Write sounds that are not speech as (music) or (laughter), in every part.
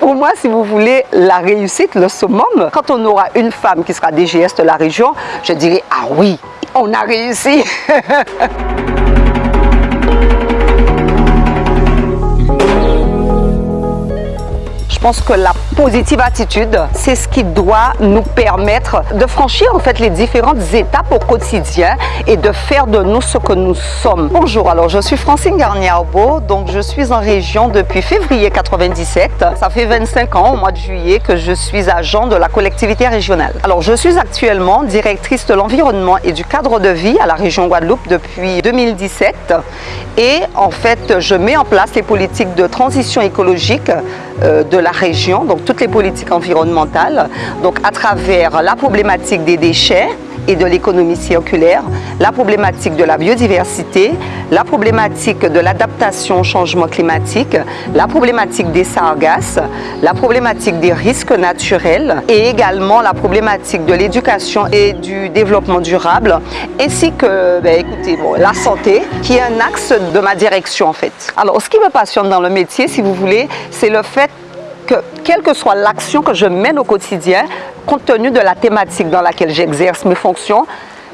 Pour moi, si vous voulez, la réussite, le summum, quand on aura une femme qui sera DGS de la région, je dirais, ah oui, on a réussi. (laughs) pense que la positive attitude, c'est ce qui doit nous permettre de franchir en fait les différentes étapes au quotidien et de faire de nous ce que nous sommes. Bonjour, alors je suis Francine Garnier-Arbo, donc je suis en région depuis février 97. Ça fait 25 ans au mois de juillet que je suis agent de la collectivité régionale. Alors je suis actuellement directrice de l'environnement et du cadre de vie à la région Guadeloupe depuis 2017 et en fait je mets en place les politiques de transition écologique euh, de la région, donc toutes les politiques environnementales, donc à travers la problématique des déchets et de l'économie circulaire, la problématique de la biodiversité, la problématique de l'adaptation au changement climatique, la problématique des sargasses, la problématique des risques naturels et également la problématique de l'éducation et du développement durable ainsi que ben, écoutez, bon, la santé qui est un axe de ma direction en fait. Alors ce qui me passionne dans le métier si vous voulez c'est le fait que quelle que soit l'action que je mène au quotidien, compte tenu de la thématique dans laquelle j'exerce mes fonctions,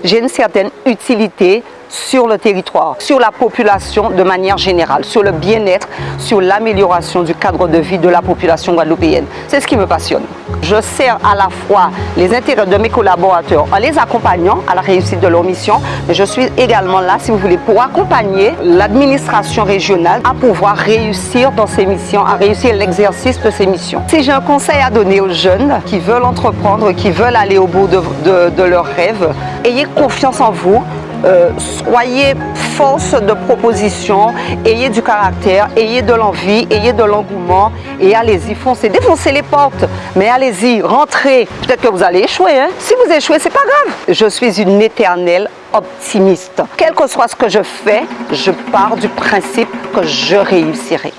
j'ai une certaine utilité sur le territoire, sur la population de manière générale, sur le bien-être, sur l'amélioration du cadre de vie de la population guadeloupéenne. C'est ce qui me passionne. Je sers à la fois les intérêts de mes collaborateurs en les accompagnant à la réussite de leur mission, mais je suis également là, si vous voulez, pour accompagner l'administration régionale à pouvoir réussir dans ses missions, à réussir l'exercice de ses missions. Si j'ai un conseil à donner aux jeunes qui veulent entreprendre, qui veulent aller au bout de, de leurs rêves, ayez confiance en vous, euh, soyez force de proposition, ayez du caractère, ayez de l'envie, ayez de l'engouement et allez-y, foncez, défoncez les portes, mais allez-y, rentrez. Peut-être que vous allez échouer, hein? si vous échouez, c'est pas grave. Je suis une éternelle optimiste. Quel que soit ce que je fais, je pars du principe que je réussirai.